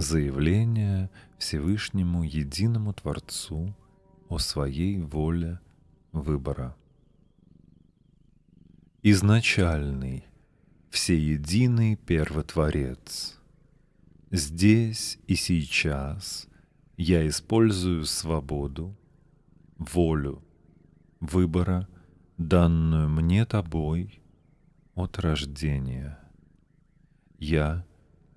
Заявление Всевышнему Единому Творцу о своей воле выбора. Изначальный, всеединый Первотворец. Здесь и сейчас я использую свободу, волю, выбора, данную мне тобой от рождения. Я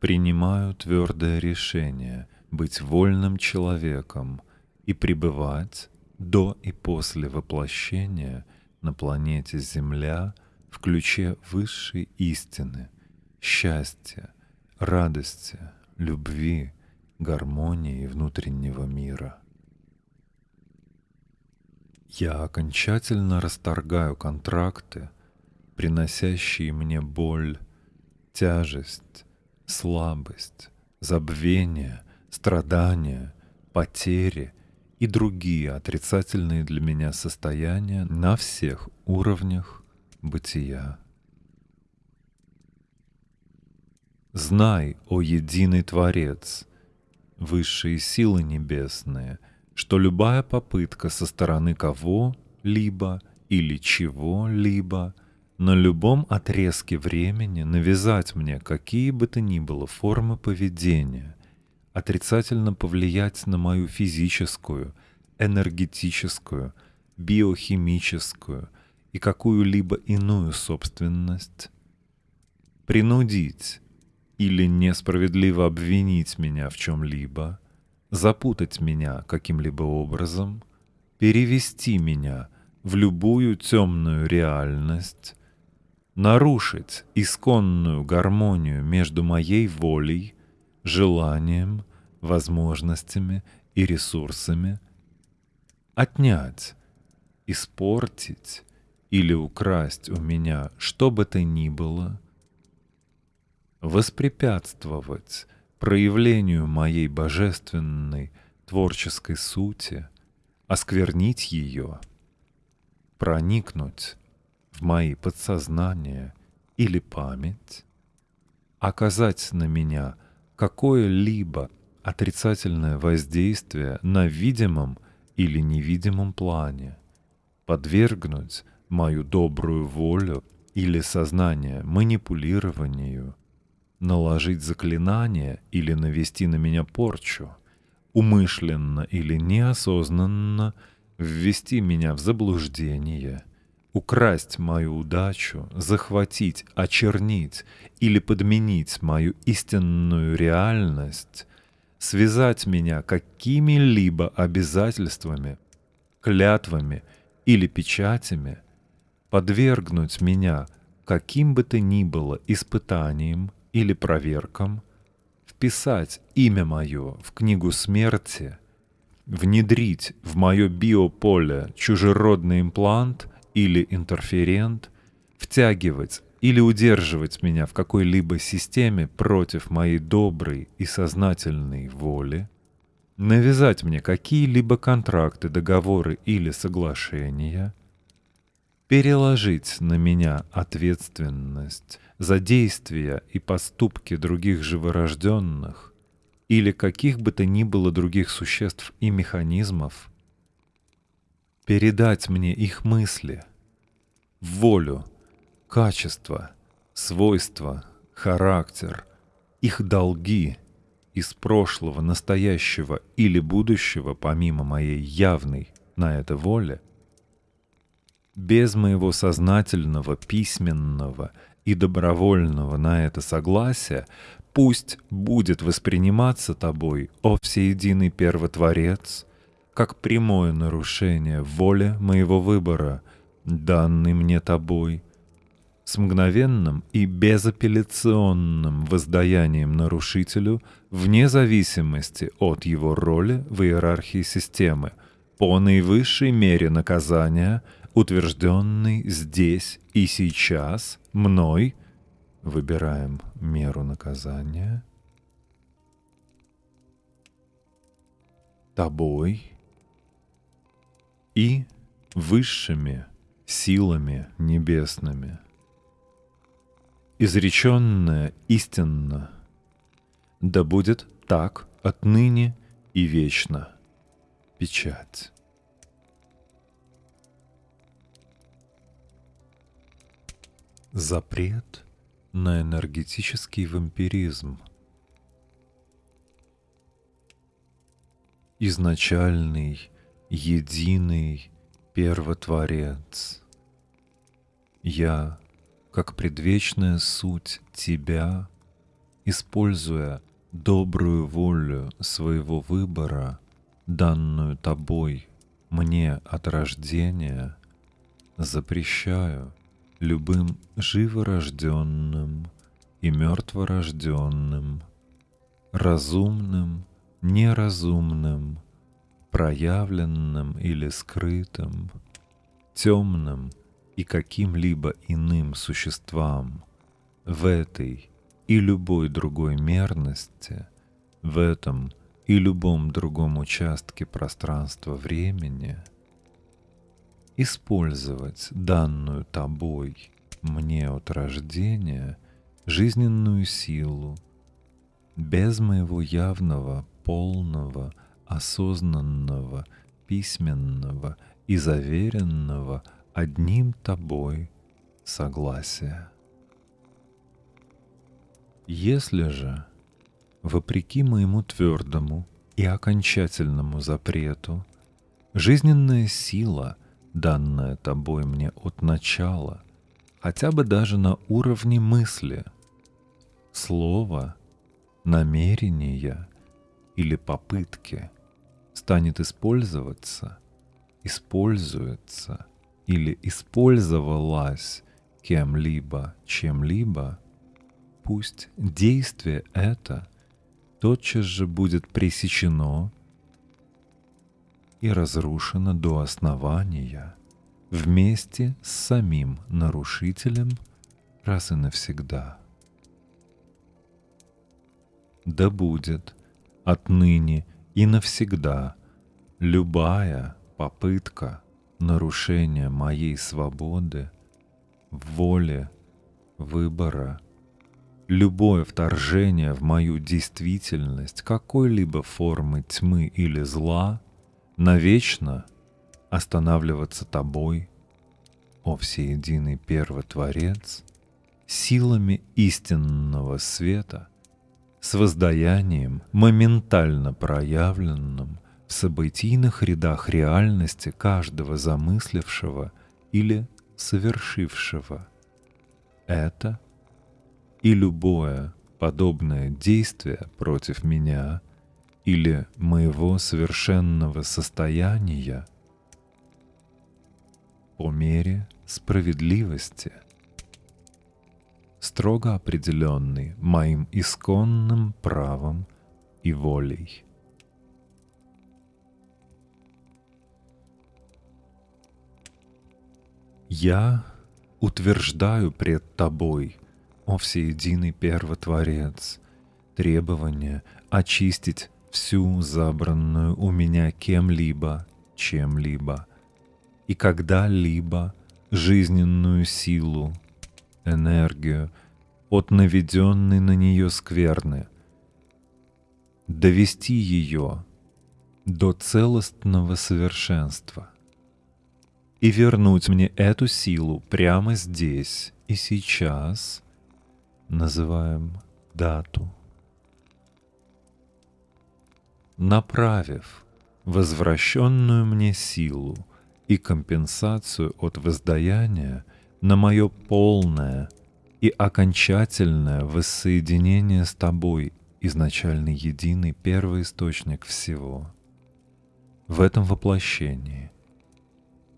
принимаю твердое решение быть вольным человеком и пребывать до и после воплощения на планете Земля в ключе высшей истины, счастья, радости, любви, гармонии внутреннего мира. Я окончательно расторгаю контракты, приносящие мне боль, тяжесть, слабость, забвение, страдания, потери и другие отрицательные для меня состояния на всех уровнях бытия. Знай, о единый Творец, высшие силы небесные — что любая попытка со стороны кого-либо или чего-либо на любом отрезке времени навязать мне какие бы то ни было формы поведения, отрицательно повлиять на мою физическую, энергетическую, биохимическую и какую-либо иную собственность, принудить или несправедливо обвинить меня в чем-либо — запутать меня каким-либо образом, перевести меня в любую темную реальность, нарушить исконную гармонию между моей волей, желанием, возможностями и ресурсами, отнять, испортить или украсть у меня что бы то ни было, воспрепятствовать проявлению моей божественной творческой сути, осквернить ее, проникнуть в мои подсознания или память, оказать на меня какое-либо отрицательное воздействие на видимом или невидимом плане, подвергнуть мою добрую волю или сознание манипулированию, наложить заклинание или навести на меня порчу, умышленно или неосознанно ввести меня в заблуждение, украсть мою удачу, захватить, очернить или подменить мою истинную реальность, связать меня какими-либо обязательствами, клятвами или печатями, подвергнуть меня каким бы то ни было испытаниям или проверкам, вписать имя мое в книгу смерти, внедрить в мое биополе чужеродный имплант или интерферент, втягивать или удерживать меня в какой-либо системе против моей доброй и сознательной воли, навязать мне какие-либо контракты, договоры или соглашения, переложить на меня ответственность за действия и поступки других живорожденных или каких бы то ни было других существ и механизмов, передать мне их мысли, волю, качество, свойства, характер, их долги из прошлого, настоящего или будущего, помимо моей явной на это воле, без моего сознательного, письменного и добровольного на это согласия, пусть будет восприниматься тобой, о всеединый первотворец, как прямое нарушение воли моего выбора, данный мне тобой, с мгновенным и безапелляционным воздаянием нарушителю вне зависимости от его роли в иерархии системы, по наивысшей мере наказания — утвержденный здесь и сейчас мной, выбираем меру наказания, тобой и высшими силами небесными. Изреченное истинно Да будет так отныне и вечно. Печать. Запрет на энергетический вампиризм. Изначальный, единый первотворец. Я, как предвечная суть Тебя, используя добрую волю своего выбора, данную Тобой мне от рождения, запрещаю — любым живорожденным и мертворожденным, разумным, неразумным, проявленным или скрытым, темным и каким-либо иным существам в этой и любой другой мерности, в этом и любом другом участке пространства-времени — использовать данную тобой мне от рождения жизненную силу без моего явного, полного, осознанного, письменного и заверенного одним тобой согласия. Если же, вопреки моему твердому и окончательному запрету, жизненная сила — данное тобой мне от начала, хотя бы даже на уровне мысли, слова, намерения или попытки станет использоваться, используется или использовалась кем-либо, чем-либо, пусть действие это тотчас же будет пресечено и разрушена до основания вместе с самим нарушителем раз и навсегда. Да будет отныне и навсегда. Любая попытка нарушения моей свободы, воли, выбора, любое вторжение в мою действительность какой-либо формы тьмы или зла навечно останавливаться тобой, о всеединый первотворец, силами истинного света, с воздаянием, моментально проявленным в событийных рядах реальности каждого замыслившего или совершившего. Это и любое подобное действие против меня — или моего совершенного состояния по мере справедливости, строго определенный моим исконным правом и волей. Я утверждаю пред Тобой, о всеединый Первотворец, требование очистить всю забранную у меня кем-либо, чем-либо и когда-либо жизненную силу, энергию от наведенной на нее скверны, довести ее до целостного совершенства. И вернуть мне эту силу прямо здесь и сейчас, называем дату. Направив возвращенную мне силу и компенсацию от воздаяния на мое полное и окончательное воссоединение с Тобой, изначальный единый первый источник всего. В этом воплощении.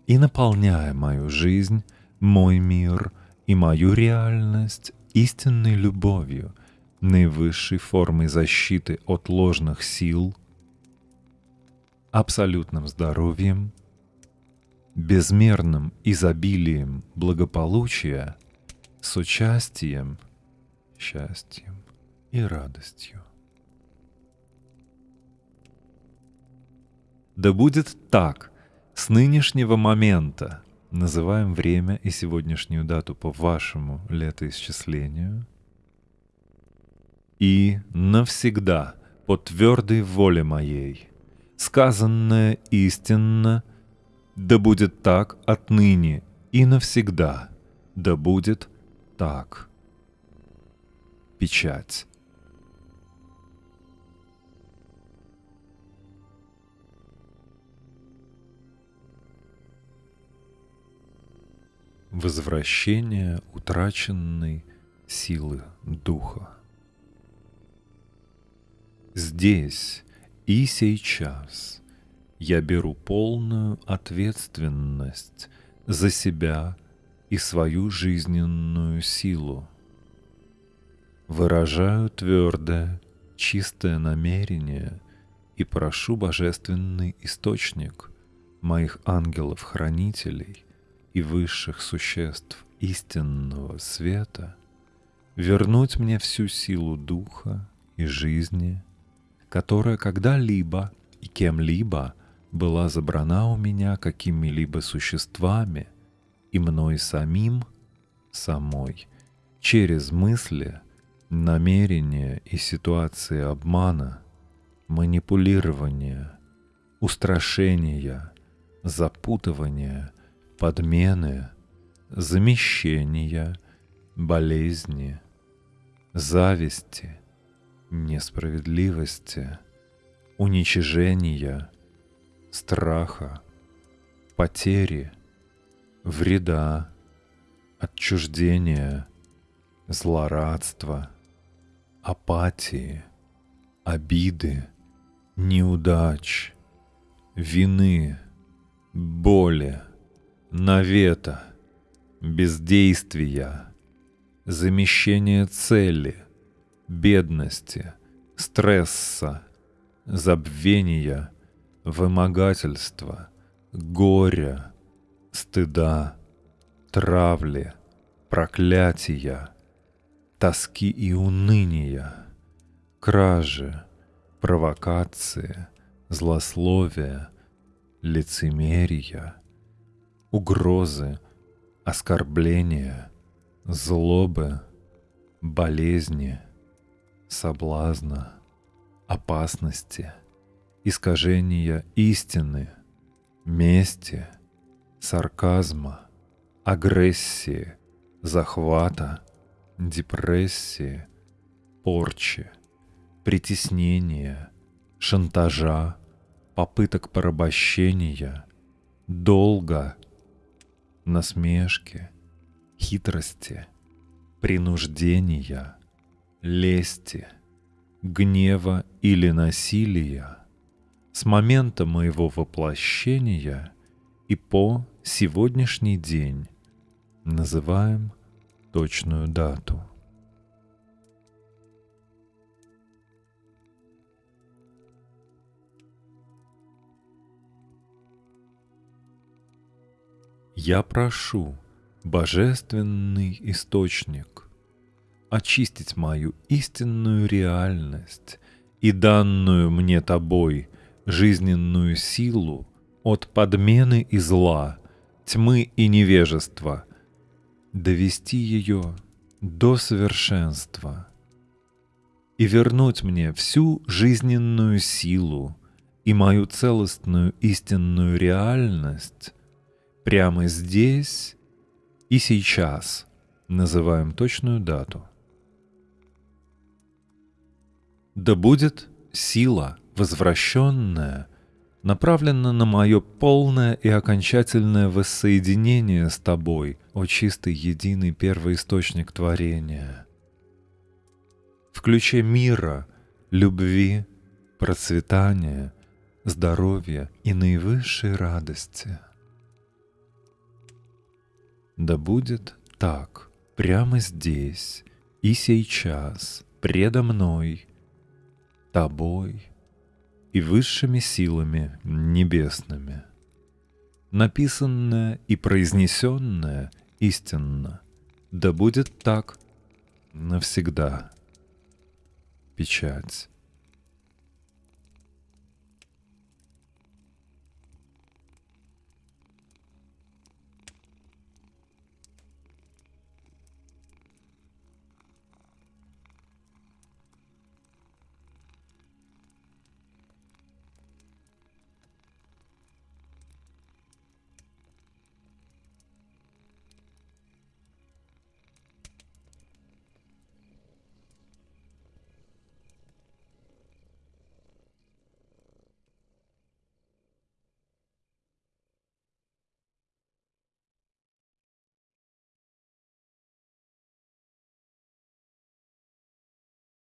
И наполняя мою жизнь, мой мир и мою реальность истинной любовью, наивысшей формой защиты от ложных сил — абсолютным здоровьем, безмерным изобилием благополучия с участием, счастьем и радостью. Да будет так с нынешнего момента, называем время и сегодняшнюю дату по вашему летоисчислению, и навсегда по твердой воле моей. Сказанное истинно, да будет так отныне и навсегда, да будет так. Печать. Возвращение утраченной силы духа. Здесь и сейчас я беру полную ответственность за себя и свою жизненную силу. Выражаю твердое, чистое намерение и прошу божественный источник моих ангелов-хранителей и высших существ истинного света вернуть мне всю силу духа и жизни, которая когда-либо и кем-либо была забрана у меня какими-либо существами и мной самим, самой, через мысли, намерения и ситуации обмана, манипулирования, устрашения, запутывания – подмены, замещения, болезни, зависти, несправедливости, уничижения, страха, потери, вреда, отчуждения, злорадства, апатии, обиды, неудач, вины, боли, навета, бездействия, замещение цели, бедности, стресса, забвения, вымогательства, горя, стыда, травли, проклятия, тоски и уныния, кражи, провокации, злословия, лицемерия — угрозы, оскорбления, злобы, болезни, соблазна, опасности, искажения истины, мести, сарказма, агрессии, захвата, депрессии, порчи, притеснения, шантажа, попыток порабощения, долга – насмешки, хитрости, принуждения, лести, гнева или насилия с момента моего воплощения и по сегодняшний день называем точную дату. Я прошу, Божественный Источник, очистить мою истинную реальность и данную мне Тобой жизненную силу от подмены и зла, тьмы и невежества, довести ее до совершенства и вернуть мне всю жизненную силу и мою целостную истинную реальность прямо здесь и сейчас называем точную дату. Да будет сила, возвращенная, направлена на мое полное и окончательное воссоединение с Тобой, о чистый единый первоисточник творения. В ключе мира, любви, процветания, здоровья и наивысшей радости – да будет так, прямо здесь и сейчас, предо мной, тобой и высшими силами небесными. Написанное и произнесенное истинно, да будет так навсегда. Печать.